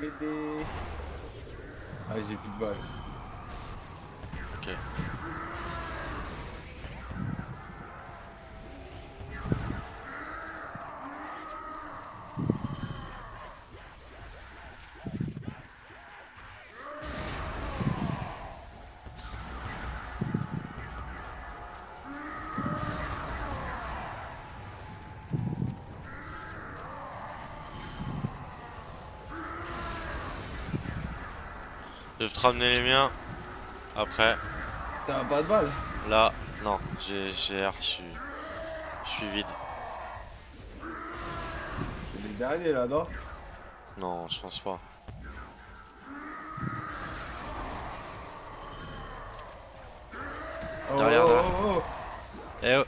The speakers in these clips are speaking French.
m'aider. Ah, j'ai plus de balles. Ok. Je vais te ramener les miens. Après, T'as pas de balles là, non, j'ai R, je suis. Je suis vide. C'est les derniers là, non? Non, je pense pas. Oh, Derrière, oh, derrière. oh, oh. Eh oh,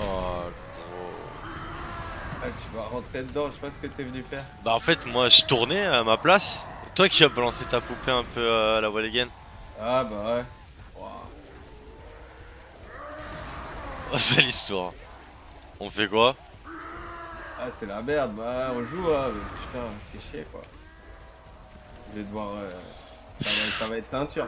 oh, gros. Ah, tu vas rentrer dedans, je sais pas ce que t'es venu faire. Bah en fait, moi je tournais à ma place. Toi qui as balancé ta poupée un peu euh, à la wall again. Ah, bah ouais. Oh, c'est l'histoire. On fait quoi? Ah, c'est la merde, bah on joue, hein. mais Putain, c'est chier quoi. Je vais devoir. euh, Ça, va, ça va être ceinture.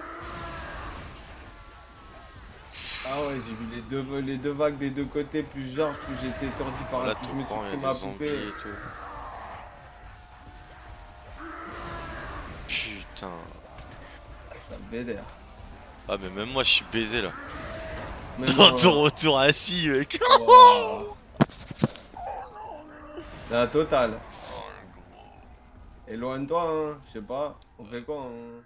Ah ouais, j'ai vu les deux, les deux vagues des deux côtés, plus genre, plus j'étais étourdi par Là, la tout je me suis pris ma poupée. et tout. Putain. Ça me vénère. Ah, mais même moi je suis baisé là. Même Dans moi, ton retour assis, mec. Ouah. La totale. Éloigne-toi, hein. Je sais pas. On fait quoi, hein